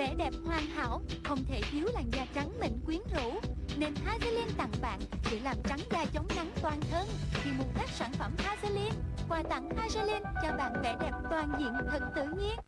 Vẻ đẹp hoàn hảo, không thể thiếu làn da trắng mịn quyến rũ. Nên Hazelin tặng bạn để làm trắng da chống nắng toàn thân. Khi mua các sản phẩm Hazelin, Quà tặng Hazelin cho bạn vẻ đẹp toàn diện, thật tự nhiên.